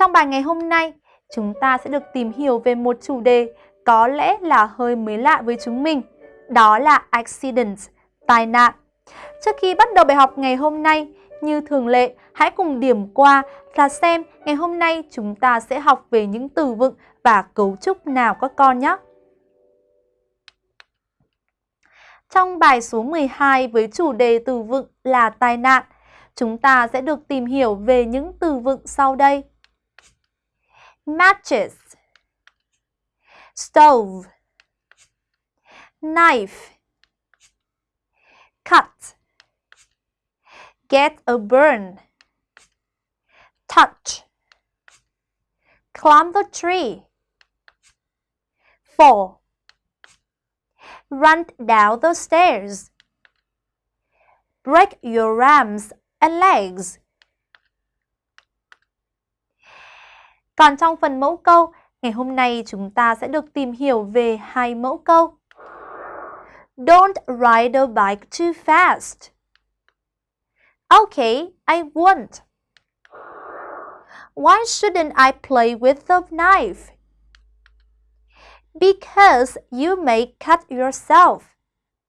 Trong bài ngày hôm nay, chúng ta sẽ được tìm hiểu về một chủ đề có lẽ là hơi mới lạ với chúng mình. Đó là accident, tai nạn. Trước khi bắt đầu bài học ngày hôm nay, như thường lệ, hãy cùng điểm qua là xem ngày hôm nay chúng ta sẽ học về những từ vựng và cấu trúc nào các con nhé. Trong bài số 12 với chủ đề từ vựng là tai nạn, chúng ta sẽ được tìm hiểu về những từ vựng sau đây. Matches. Stove. Knife. Cut. Get a burn. Touch. Climb the tree. Fall. Run down the stairs. Break your arms and legs. Còn trong phần mẫu câu, ngày hôm nay chúng ta sẽ được tìm hiểu về hai mẫu câu. Don't ride a bike too fast. Okay, I won't. Why shouldn't I play with the knife? Because you may cut yourself.